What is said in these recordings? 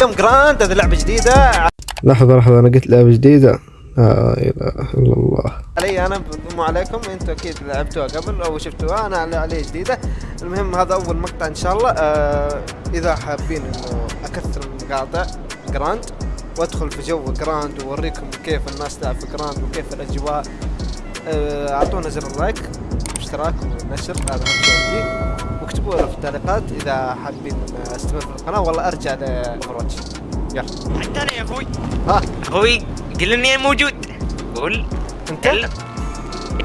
كم Grand؟ هذه لعبة جديدة. لحظة لحظة أنا قلت لعبة جديدة. لا إله إلا الله. علي أنا مو عليكم. أنتم أكيد لعبتوها قبل أو شفتوها. أنا علي جديدة. المهم هذا أول مقطع إن شاء الله. آه إذا حابين إنه أكثر المقاطع Grand وأدخل في جو Grand وأوريكم كيف الناس تلعب في Grand وكيف الأجواء. آه، أعطونا زر ال like اشتراك ونشر هذا اهم شيء عندي واكتبوا في التعليقات. إذا حابين استمر في القناة والله أرجع لاوفرواتش يلا. حتى أنا يا أخوي. ها؟ أخوي قل اني موجود. قول. أنت؟ كلم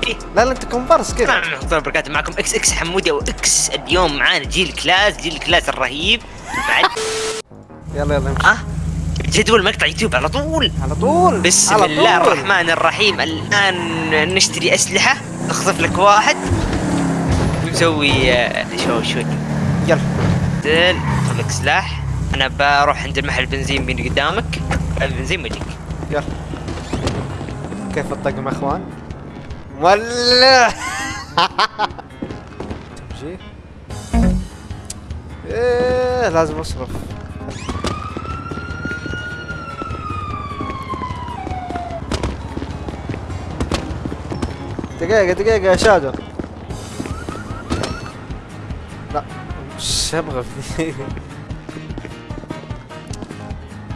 إيه. لا لا أنت كومبارس ورحمة الله وبركاته معكم. إكس إكس حمودي أو إكس اليوم معانا. جيل كلاس جيل كلاس الرهيب. بعد. يلا يلا امشي ها؟ جدول مقطع يوتيوب على طول. على طول. بسم على الله طول. الرحمن الرحيم. الآن نشتري أسلحة. نخطف لك واحد. ونسوي آه، شو شو يلا. خذ لك سلاح. أنا بروح عند المحل البنزين بين قدامك. البنزين بجيك يلا. كيف الطقم إخوان؟ مولع تمشي إيه لازم أصرف. دقيقة دقيقة يا شادو. مش أبغى في.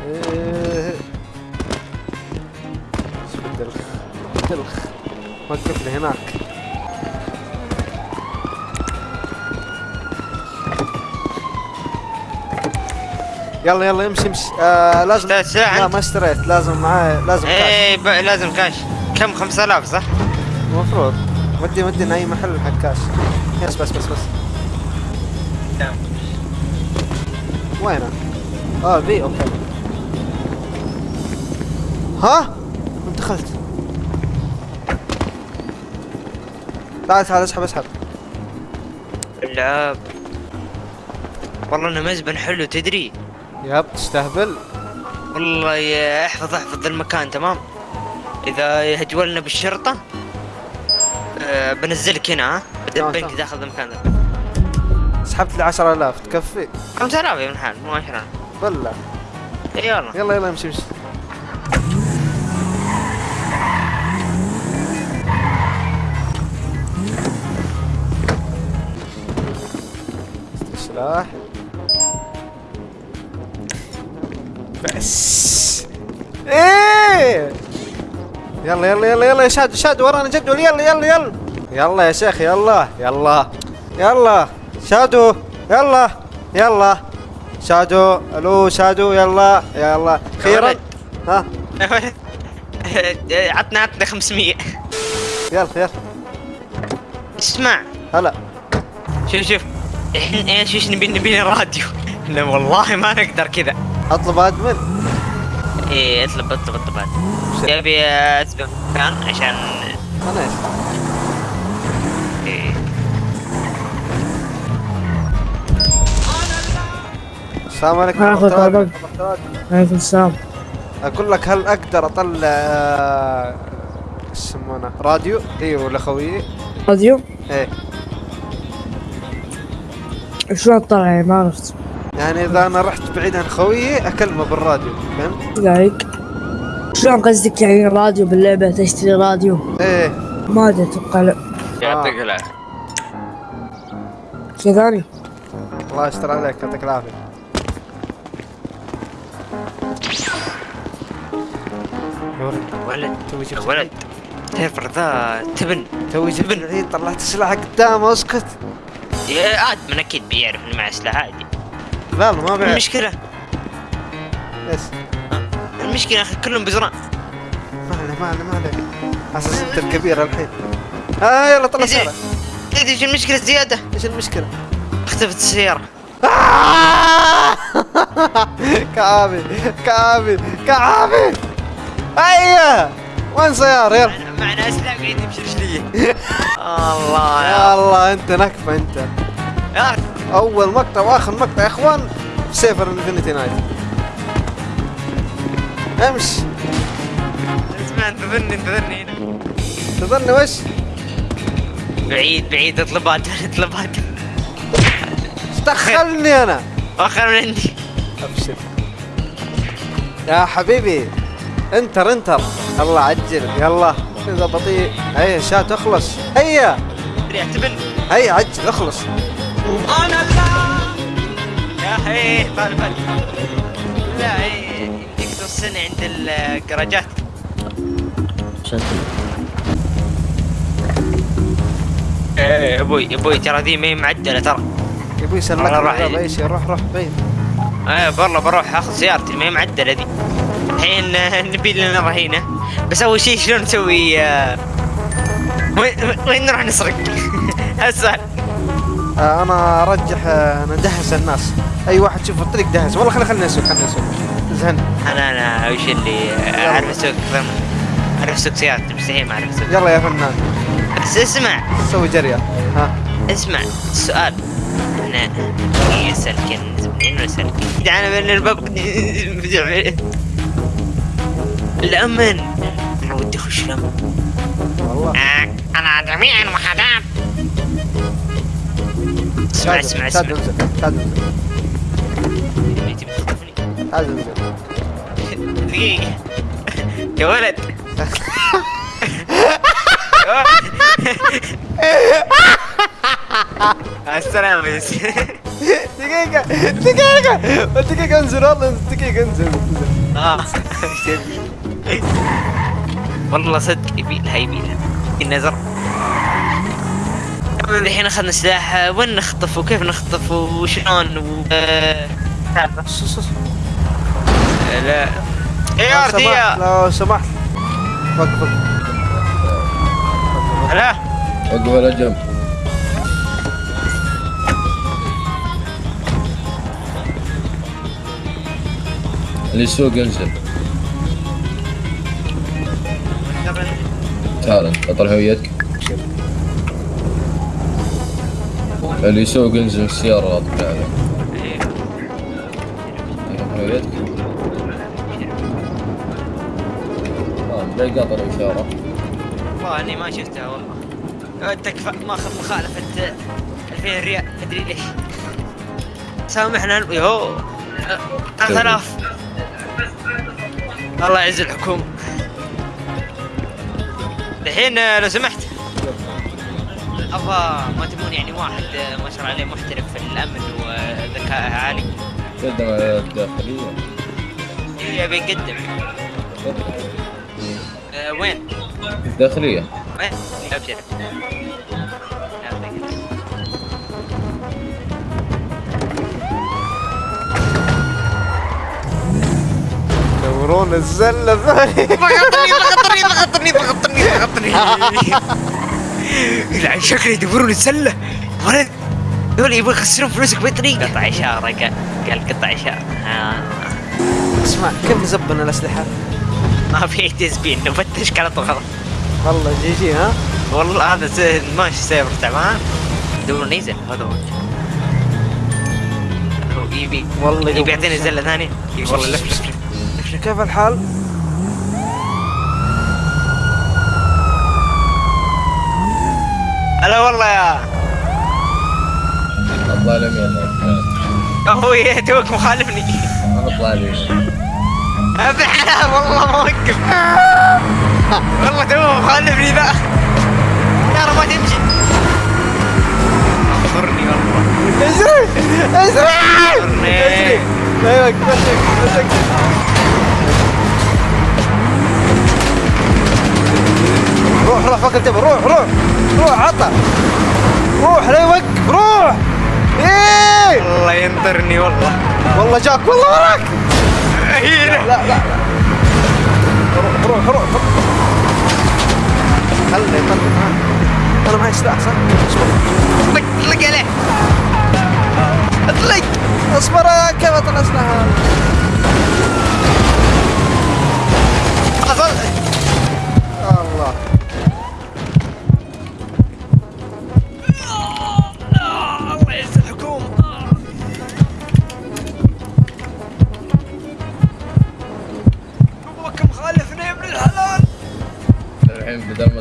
إيه. دلخ دلخ وقف لي هناك يلا يلا امشي امشي آه لازم لا؟ ما اشتريت لازم معاي لازم كاش إيه ب- لازم كاش كم 5000 صح؟ المفروض ودي ودي اي محل حق كاش يس بس بس بس وينه؟ آه بي أوكي. ها؟ انت دخلت. تعال تعال اسحب اسحب. العاب والله إنه مزبن حلو تدري؟ ياب تستهبل. والله يا احفظ احفظ المكان تمام؟ إذا هجولنا بالشرطة أه بنزلك هنا ها؟ تمام، بدبنك تمام. داخل المكان ذا سحبت لي 10000 تكفي؟ 5000 يا ابن الحلال مو 10 بلا يلا يلا يلا امشي امشي. سلاح بس. إيه! يلا يلا يلا يلا يا شاد شاد ورانا جدول. يلا يلا يلا. يلا يا شيخ يلا يلا. يلا. شادو يلا يلا. شادو ألو شادو يلا يلا. أخيرا ولد. ها؟ عطنا عطنا 500 يلا يلا. اسمع. هلا. شوف شوف. إحنا إيش إيش نبي نبي راديو؟ لا والله ما نقدر كذا. أطلب أدمن. إيه أطلب أطلب أطلب. هذا يبي كان عشان أنا السلام عليكم آخذ ورحمة الله طلب. وبركاته. عليكم السلام. أقول لك هل أقدر أطلع آه، إيش يسمونه؟ راديو؟ إيوه لاخويي راديو؟ إيه. شلون طلع يعني؟ ما عرفت. يعني إذا أنا رحت بعيد عن خويي أكلمه بالراديو فهمت؟ ذلك شلون قصدك يعني راديو باللعبة؟ تشتري راديو؟ إيه. ما أدري أتوقع لا. يعطيك العافية. شيء ثاني؟ الله يستر عليك يعطيك العافية. ولد. ولد. توي يا ولد. تفر ذا تبن. توي جبت العيد طلعت السلاح قدامه اسكت يا عاد من أكيد بيعرف اني معي سلاح عادي. لا ما بعرف. المشكلة. يس المشكلة يا أخي كلهم بزران. ما عليه ما عليه ما عليه. أساس أنت الكبير الحين. آه يلا طلع. سيارة تدري إيش المشكلة؟ زيادة. إيش المشكلة؟ اختفت السيارة. كعابي كعابي كعابي أيوه. وين سيارة؟ يلا. معنا- أسلحة قاعد يمشي رجليه الله يا الله أنت نكفة أنت. أول مقطع وآخر مقطع يا إخوان في سيفر انفنتي نايت. امشي. اسمع انتظرني انتظرني هنا تظني وش؟ بعيد بعيد اطلبات اطلبات. إيش دخلني أنا؟ أخر من عندي أبشر. يا حبيبي. انتر انتر. الله عجل. يلا. إذا بطيء. هيا شا تخلص هيا. اعتبر هيا عجل اخلص. أنا لا يا أخي طال بالك لا إيه، يمديك توصلني عند الجراجات. إيه أبوي أبوي ترى ذي ما هي معدلة ترى. والله يسلك راح يلا اي شيء روح روح بين إيه والله بروح أخذ سيارتي ما هي معدلة ذي. الحين آه، نبي لنا رهينه بس أول شيء شلون نسوي آه، وين وين نروح نسرق؟ السؤال آه أنا أرجح ندهس الناس. أي واحد يشوف الطريق دهس والله خلي خلينا نسوق خلينا نسوق زهن أنا أنا وش اللي أعرف أسوق أعرف أسوق سيارتي مستحيل ما أعرف أسوق. يلا يا فنان. بس اسمع. سوي جريه ها. اسمع. السؤال. إحنا يسلكن منين وسلكن دعنا من الباب. الأمن. أنا ودي أخش الأمن. والله. آه، أنا جميع الوحدات اسمع تعال- اسمع تعال اسمع. انزل تعال انزل بتخطفني. تعال انزل دقيقة. يا ولد. السلام يا سيدي. دقيقة دقيقة دقيقة انزل والله دقيقة انزل. انزل. آه والله صدق يبيلها يبيلها النظر من الحين أخذنا سلاح وين نخطف وكيف نخطف وشلون و. لا. يا سمحت ارتيا لو سمحت. وقف وقف. لا وقف على جنب اللي يسوق انزل تعال أطلع هويتك. اللي يسوق انزل من السيارة لا عليه. أيوة، هويتك. آه زي قاطع الإشارة. والله إني ما شفتها والله. تكفى ماخذ مخالفة 2000 ريال مدري ليش؟ سامحنا. يهو 3000 الله يعز الحكومة. الحين آه، لو سمحت. أبغى ما تبون يعني واحد آه، ما شاء الله عليه محترف في الأمن وذكاء عالي. قدم على الداخلية يبي يقدم. آه، وين؟ الداخلية وين؟ ابشر دورون الزلة. ثاني ضغطني ضغطني ضغطني ضغطني ضغطني لا شكلي يدورون السلة ولد دول يبغوا يخسرون فلوسك بطريقة. قطع إشارة قال قال قطع إشارة. آه. اسمع كم زبنا الأسلحة؟ ما في تزبين نفتش كانت غلط والله جي جي ها؟ والله هذا ماشي سيرفر تعبان دور نيزل. هذا هو. يبي والله يبي يعطيني زلة ثانية. يبي والله لف لف لف. كيف الحال؟ هلا والله يا أخوي توك مخالفني. اطلع ابي حلال والله ما وقف والله تو مخالفني ذا. ترى ما تمشي. أخرني والله اجري اجري أخرني. أيوه مسك مسك روح روح فك الجبل روح روح روح عطى روح لا يوقف روح. إيه. والله ينطرني والله. والله جاك والله وراك. لا لا لا. روح روح روح. خلي يطلق ها أنا معي سلاح صح؟ اصبر طق طلق عليه. اطلق أصبر كيف اطلع سلاح حصل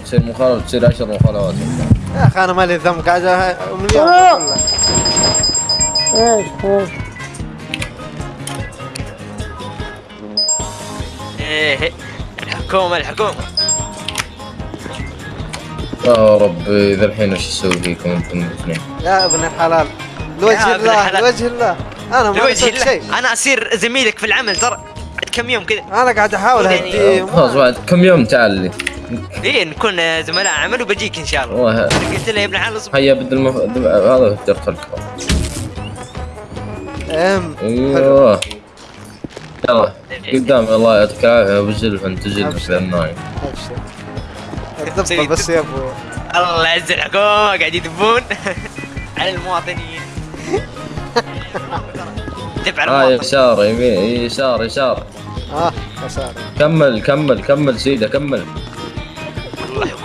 تصير مخالفة تصير عشر مخالفات. يا أخي أنا مالي ذنب قاعد. كله. إيش إيش؟ إيه، الحكومة الحكومة. يا ربي ذا الحين وش أسوي فيكم أنتم الاثنين؟ يا ابن الحلال لوجه الله. لوجه الله. أنا ما شيء. أنا أصير زميلك في العمل ترى. بعد كم يوم كذا. أنا قاعد أحاول يعني- اهديه خلاص بعد كم يوم تعال لي. إيه نكون آه، زملاء عمل وبجيك إن شاء الله. والله. قلت له يا ابن الحلال اصبر هيا بدل المف... هذا فجرت الكرة أم أيوه. يلا قدام الله يعطيك العافيه ابو زلف انت زلف النايم بس يا أبو. الله يعز الحكومة قاعد يدبون. على المواطنين. دب على آه يسار يمين يسار يسار آه خساره كمل كمل كمل سيدة كمل.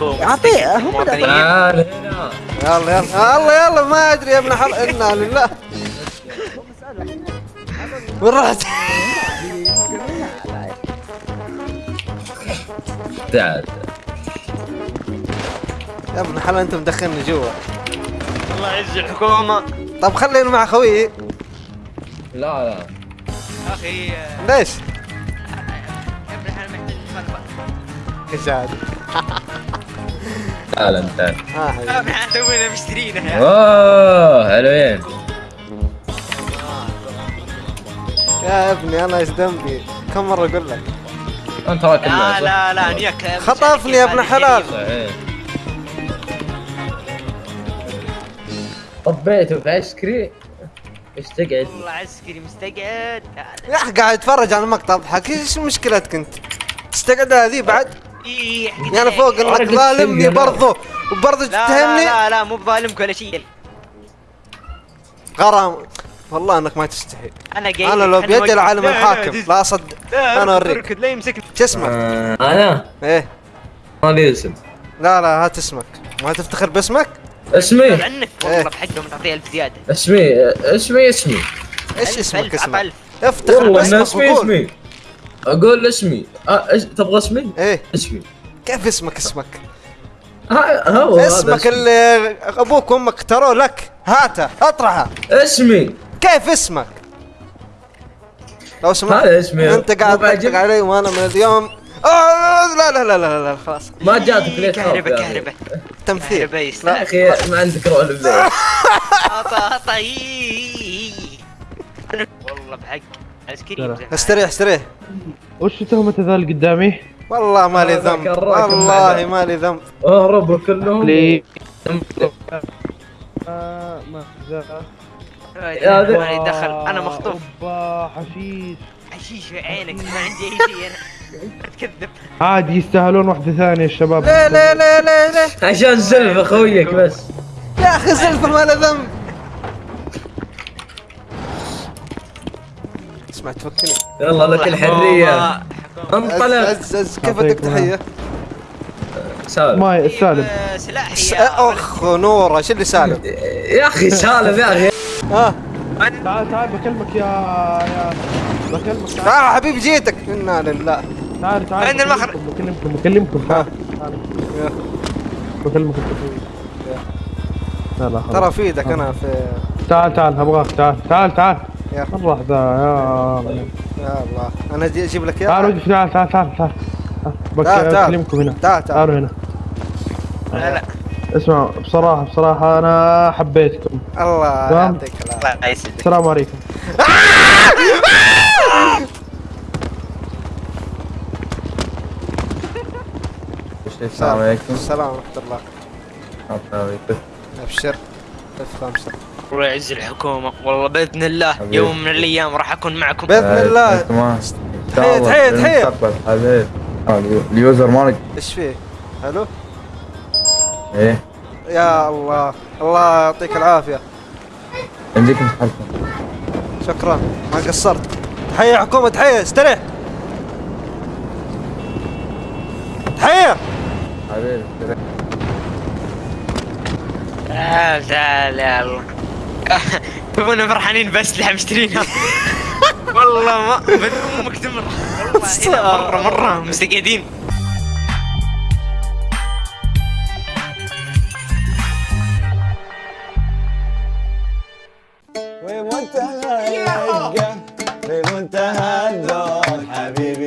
أعطيه، هم. تعال هنا يلا يلا. الله يلا ما أدري يا ابن حل إنا لله. وين رحت؟ تعال. يا ابن حلال انت مدخلني جوا. الله يعز الحكومة. طب خليني مع خويي لا لا. أخي ليش؟ يا ابن الحلال محتاج نفرق. كشاد تعال انت تعال آه حبيبي. تونا مشترينه يا اوه حلوين يا ابني أنا إيش ذنبي؟ كم مرة أقول لك؟ أنت راكب لا؟ لا لا نياك خطفني يا ابن حلال. طبيته في آيس كريم إيش تقعد والله عسكري مستقعد يا أخي قاعد أتفرج على المقطع أضحك إيش مشكلتك أنت؟ تستقعد هذه بعد؟ إيه، يعني أنا فوق إنك ظالمني. برضو وبرضو لا لا تتهمني لا لا مو بظالمك ولا شيء. غرام. والله إنك ما تستحي. أنا جاي أنا لو خلني بيد أوقف. العالم الحاكم لا أصدق. أنا أوريك. أركض، لا يمسكني. شو اسمك؟ أنا؟ إيه. ما لي اسم. لا لا هات اسمك. ما تفتخر باسمك؟ اسمي. عنك إيه. والله بحقهم تعطيه ألف زيادة. اسمي اسمي اسمي. إيش اسمك اسمك؟ افتخر والله ان باسمك اسمي اسمي. أقول اسمي. آه إيش- تبغى اسمي؟ إيه. اسمي. كيف اسمك اسمك؟ ها هو اسمك. اللي أبوك وأمك اختاروه لك. هاته اطرحه. اسمي. كيف اسمك؟ لو سمحت. هذا اسمي. أنت قاعد؟ تطقطق علي وأنا من اليوم. آه لا لا لا لا لا خلاص. ما جاتك ليه كهرباء؟ كهرباء. تمثيل. كهرباء يا أخي ما عندك رول بالليل عطى إيه. والله بحق. ترى. يمزح استريح استريح وش تهمة ذا اللي قدامي؟ والله ما لي ذنب. والله. ما لي ذنب. اهربوا كلهم. لي آه، ما. ما دخل. أنا مخطوف. حشيش. حشيش في عينك ما عندي أي شيء. أنا تكذب عادي يستاهلون واحدة ثانية الشباب ليه ليه ليه ليه ليه عشان زلف اخويك بس. يا أخي زلفة ما له ذنب. اسمع تفكني يلا لك الحريه انطلق. عز عز كيف ادق تحية؟ سالم. ما سالم. سلاحي أخ نورة شو اللي سالم؟ يا أخي سالم يا أخي. ها؟ تعال تعال بكلمك يا يا بكلمك. تعال. حبيبي جيتك. إنا لله. تعال تعال. وين المخرج؟ بكلمكم بكلمكم تعال تعال. يا. بكلمك انت لا لا خلاص. ترى في إيدك أنا في تعال تعال أبغاك. تعال تعال تعال. يا ذا يا الله. أنا أجيب لك إياه؟ وقف تعال تعال تعال تعال. تعال،. بكلمكم هنا. تعال تعال. تعالوا هنا. لا لا. اسمعوا بصراحة بصراحة أنا حبيتكم. الله. يعطيك العافية. الله يسعدك. السلام عليكم. السلام عليكم. السلام ورحمة الله. أبشر. الله يعز الحكومة. والله بإذن الله حبيبي. يوم من الأيام راح أكون معكم. بإذن الله. تحية تحية تحية. حبيب اليوزر مالك. إيش فيه؟ حلو؟ إيه. يا الله. الله يعطيك العافية. عندك مسحبكم شكرا. ما قصرت. تحية حكومة تحية. استريح. تحية. حبيبي تعال تعال يا الله تبونا فرحانين باسلحه مشترينها والله ما بدون أمك تمر والله مرة. مره مستقعدين بمنتهى الرقة بمنتهى الذوق حبيبي.